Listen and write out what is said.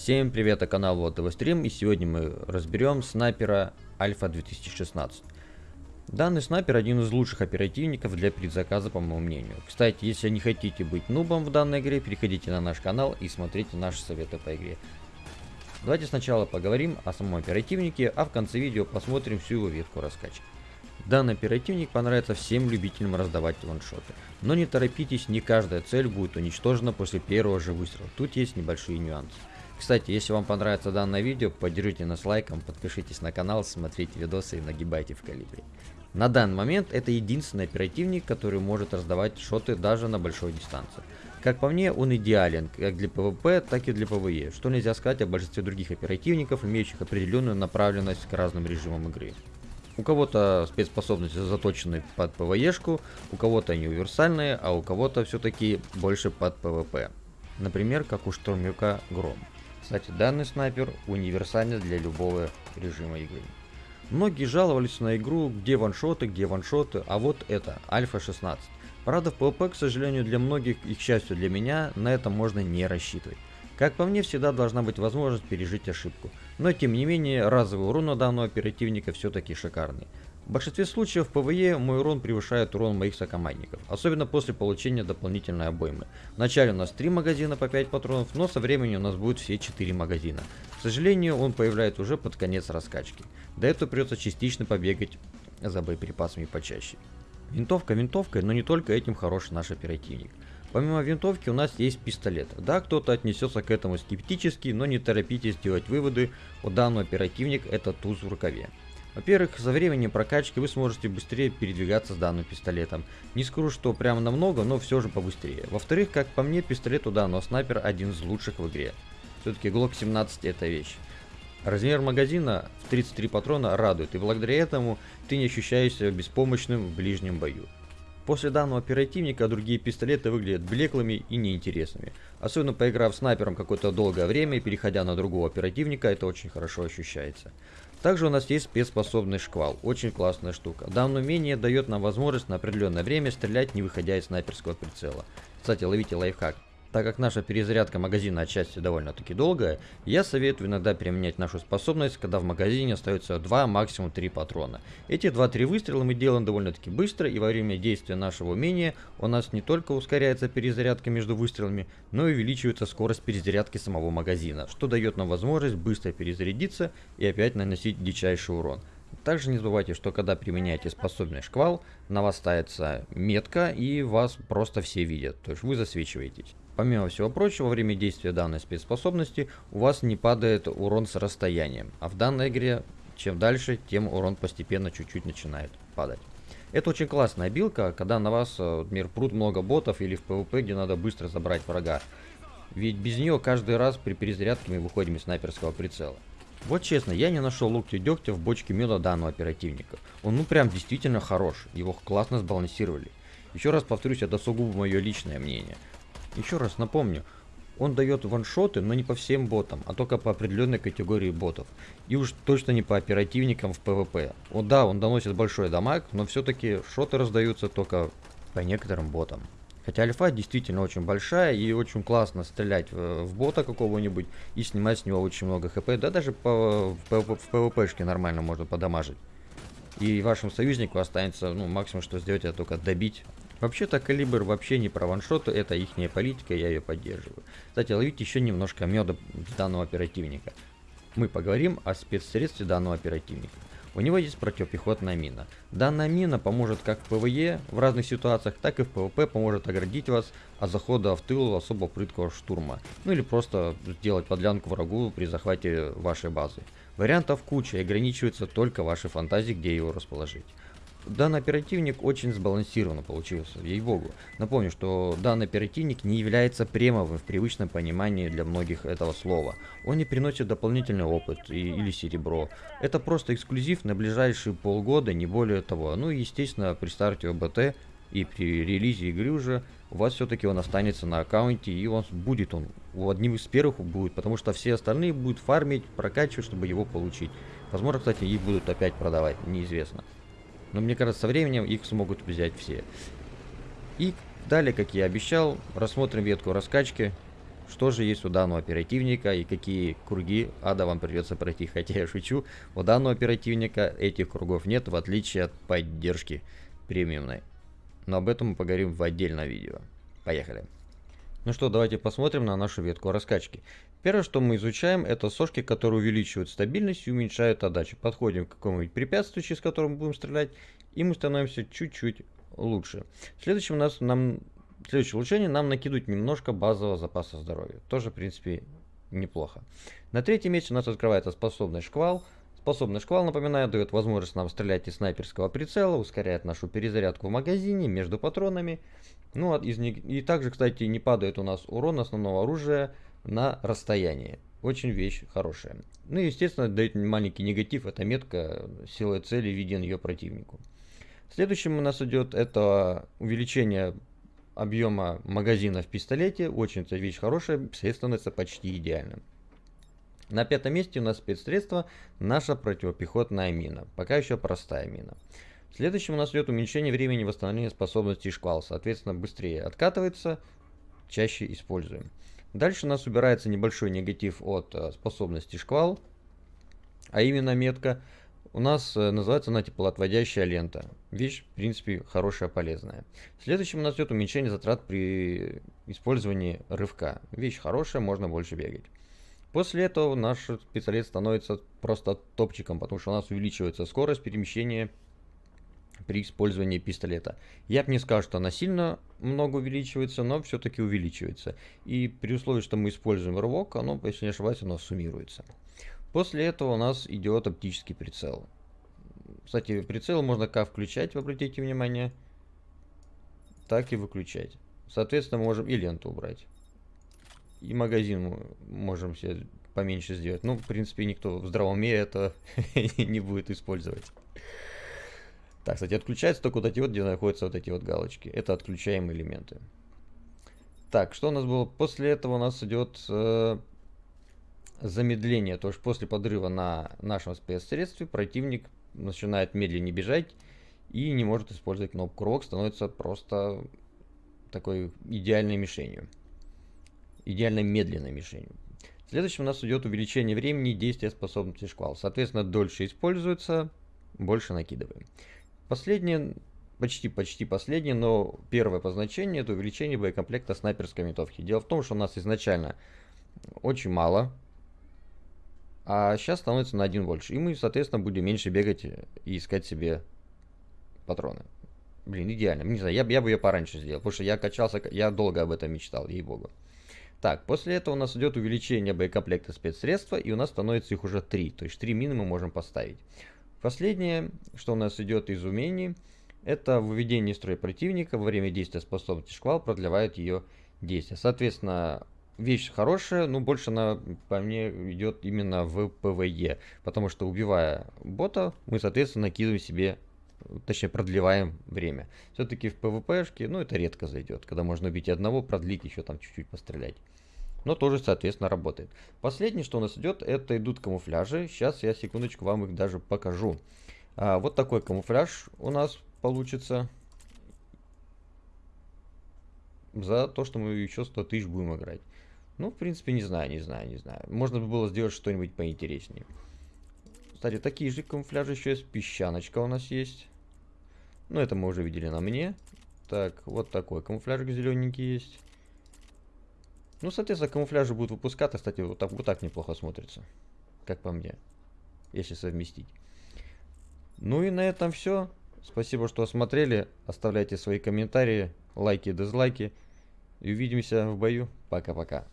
Всем привет, это канал Вот ТВ Стрим, и сегодня мы разберем снайпера Альфа 2016. Данный снайпер один из лучших оперативников для предзаказа, по моему мнению. Кстати, если не хотите быть нубом в данной игре, переходите на наш канал и смотрите наши советы по игре. Давайте сначала поговорим о самом оперативнике, а в конце видео посмотрим всю его ветку раскачки. Данный оперативник понравится всем любителям раздавать ваншоты. Но не торопитесь, не каждая цель будет уничтожена после первого же выстрела. Тут есть небольшие нюансы. Кстати, если вам понравится данное видео, поддержите нас лайком, подпишитесь на канал, смотрите видосы и нагибайте в калибре. На данный момент это единственный оперативник, который может раздавать шоты даже на большой дистанции. Как по мне, он идеален как для PvP, так и для PvE, что нельзя сказать о большинстве других оперативников, имеющих определенную направленность к разным режимам игры. У кого-то спецспособности заточены под PvE шку, у кого-то они универсальные, а у кого-то все-таки больше под PvP. Например, как у штурмовика Гром. Кстати, данный снайпер универсальный для любого режима игры. Многие жаловались на игру, где ваншоты, где ваншоты, а вот это, Альфа 16. Правда, в PvP, к сожалению, для многих и, к счастью для меня, на это можно не рассчитывать. Как по мне, всегда должна быть возможность пережить ошибку. Но тем не менее, разовый урон у данного оперативника все-таки шикарный. В большинстве случаев PvE мой урон превышает урон моих сокомандников, особенно после получения дополнительной обоймы. Вначале у нас 3 магазина по 5 патронов, но со временем у нас будет все 4 магазина. К сожалению, он появляется уже под конец раскачки. До этого придется частично побегать за боеприпасами почаще. Винтовка винтовкой, но не только этим хороший наш оперативник. Помимо винтовки у нас есть пистолет. Да, кто-то отнесется к этому скептически, но не торопитесь делать выводы, у данного оперативник это туз в рукаве. Во-первых, за временем прокачки вы сможете быстрее передвигаться с данным пистолетом. Не скажу, что прямо намного, но все же побыстрее. Во-вторых, как по мне, пистолет у данного снайпера один из лучших в игре. Все-таки Glock 17 это вещь. Размер магазина в 33 патрона радует, и благодаря этому ты не ощущаешься беспомощным в ближнем бою. После данного оперативника другие пистолеты выглядят блеклыми и неинтересными. Особенно поиграв снайпером какое-то долгое время и переходя на другого оперативника, это очень хорошо ощущается. Также у нас есть спецспособный шквал, очень классная штука. Данное умение дает нам возможность на определенное время стрелять не выходя из снайперского прицела. Кстати, ловите лайфхак. Так как наша перезарядка магазина отчасти довольно-таки долгая, я советую иногда применять нашу способность, когда в магазине остается 2, максимум 3 патрона. Эти 2-3 выстрела мы делаем довольно-таки быстро, и во время действия нашего умения у нас не только ускоряется перезарядка между выстрелами, но и увеличивается скорость перезарядки самого магазина, что дает нам возможность быстро перезарядиться и опять наносить дичайший урон. Также не забывайте, что когда применяете способный шквал, на вас ставится метка и вас просто все видят, то есть вы засвечиваетесь. Помимо всего прочего, во время действия данной спецспособности у вас не падает урон с расстоянием, а в данной игре чем дальше, тем урон постепенно чуть-чуть начинает падать. Это очень классная билка, когда на вас, э, например, прут много ботов или в PvP, где надо быстро забрать врага. Ведь без нее каждый раз при перезарядке мы выходим из снайперского прицела. Вот честно, я не нашел лук дегтя в бочке меда данного оперативника. Он ну прям действительно хорош, его классно сбалансировали. Еще раз повторюсь, это сугубо мое личное мнение. Еще раз напомню, он дает ваншоты, но не по всем ботам, а только по определенной категории ботов. И уж точно не по оперативникам в PvP. О да, он доносит большой дамаг, но все-таки шоты раздаются только по некоторым ботам. Хотя альфа действительно очень большая и очень классно стрелять в, в бота какого-нибудь и снимать с него очень много HP. Да даже по, в, в, в PvP шке нормально можно подамажить. И вашему союзнику останется, ну, максимум, что сделать, это только добить Вообще-то калибр вообще не про ваншоты, это ихняя политика, я ее поддерживаю. Кстати, долить еще немножко меда с данного оперативника. Мы поговорим о спецсредстве данного оперативника. У него есть противопехотная мина. Данная мина поможет как в PvE в разных ситуациях, так и в PvP поможет оградить вас от захода в тыл особо прыткого штурма. Ну или просто сделать подлянку врагу при захвате вашей базы. Вариантов куча и ограничивается только вашей фантазией, где его расположить. Данный оперативник очень сбалансированно получился, ей-богу. Напомню, что данный оперативник не является премовым в привычном понимании для многих этого слова. Он не приносит дополнительный опыт и, или серебро. Это просто эксклюзив на ближайшие полгода, не более того. Ну и естественно при старте ОБТ и при релизе игры уже у вас все-таки он останется на аккаунте и он будет он одним из первых будет, потому что все остальные будут фармить, прокачивать, чтобы его получить. Возможно, кстати, их будут опять продавать, неизвестно. Но мне кажется, со временем их смогут взять все. И далее, как я обещал, рассмотрим ветку раскачки, что же есть у данного оперативника и какие круги ада вам придется пройти. Хотя я шучу, у данного оперативника этих кругов нет, в отличие от поддержки премиумной. Но об этом мы поговорим в отдельном видео. Поехали. Ну что, давайте посмотрим на нашу ветку раскачки. Первое, что мы изучаем, это сошки, которые увеличивают стабильность и уменьшают отдачу. Подходим к какому-нибудь препятствию, через которое мы будем стрелять, и мы становимся чуть-чуть лучше. Следующим у нас нам следующее улучшение нам накидывают немножко базового запаса здоровья. Тоже, в принципе, неплохо. На третьем месте у нас открывается способный шквал. Способный шквал, напоминаю, дает возможность нам стрелять из снайперского прицела, ускоряет нашу перезарядку в магазине между патронами. Ну, из и также, кстати, не падает у нас урон основного оружия на расстоянии. Очень вещь хорошая. Ну и, естественно, дает маленький негатив, это метка силы цели виден ее противнику. Следующим у нас идет это увеличение объема магазина в пистолете. Очень вещь хорошая, средство становится почти идеальным. На пятом месте у нас спецсредство наша противопехотная мина. Пока еще простая мина. Следующим у нас идет уменьшение времени восстановления способностей шквал. Соответственно, быстрее откатывается, чаще используем. Дальше у нас убирается небольшой негатив от э, способности шквал, а именно метка у нас э, называется она теплоотводящая лента. Вещь, в принципе, хорошая, полезная. Следующим у нас идет уменьшение затрат при использовании рывка. Вещь хорошая, можно больше бегать. После этого наш пистолет становится просто топчиком, потому что у нас увеличивается скорость перемещения при использовании пистолета. Я бы не сказал, что она сильно много увеличивается, но все-таки увеличивается. И при условии, что мы используем рывок, оно, если не ошибаюсь, оно суммируется. После этого у нас идет оптический прицел. Кстати, прицел можно как включать, вы обратите внимание, так и выключать. Соответственно, мы можем и ленту убрать. И магазин можем себе поменьше сделать. Ну, в принципе, никто в здравом мире это не будет использовать. Так, кстати, отключается только вот эти вот, где находятся вот эти вот галочки. Это отключаемые элементы. Так, что у нас было? После этого у нас идет э, замедление, то есть после подрыва на нашем спецсредстве противник начинает медленнее бежать и не может использовать кнопку рок, становится просто такой идеальной мишенью. Идеально медленной мишенью. Следующим у нас идет увеличение времени действия способности шквал. Соответственно, дольше используется, больше накидываем. Последнее, почти-почти последнее, но первое по значению, это увеличение боекомплекта снайперской винтовки. Дело в том, что у нас изначально очень мало а сейчас становится на один больше. И мы, соответственно, будем меньше бегать и искать себе патроны. Блин, идеально. Не знаю, я, я бы ее пораньше сделал, потому что я качался, я долго об этом мечтал, ей-богу. Так, после этого у нас идет увеличение боекомплекта спецсредства, и у нас становится их уже три. То есть три мины мы можем поставить. Последнее, что у нас идет из умений, это выведение из строя противника во время действия способности шквал продлевает ее действие. Соответственно, вещь хорошая, но больше она по мне идет именно в ПВЕ. Потому что убивая бота, мы, соответственно, накидываем себе, точнее, продлеваем время. Все-таки в ПВПшке, ну, это редко зайдет. Когда можно убить одного, продлить, еще там чуть-чуть пострелять. Но тоже, соответственно, работает. Последнее, что у нас идет, это идут камуфляжи. Сейчас я, секундочку, вам их даже покажу. А, вот такой камуфляж у нас получится за то, что мы еще 100 тысяч будем играть. Ну, в принципе, не знаю, не знаю, не знаю. Можно было сделать что-нибудь поинтереснее. Кстати, такие же камуфляжи еще есть. Песчаночка у нас есть. Ну, это мы уже видели на мне. Так, вот такой камуфляжик зелененький есть. Ну, соответственно, камуфляжи будут выпускаться. Кстати, вот так, вот так неплохо смотрится. Как по мне. Если совместить. Ну и на этом все. Спасибо, что смотрели. Оставляйте свои комментарии, лайки, дизлайки. И увидимся в бою. Пока-пока.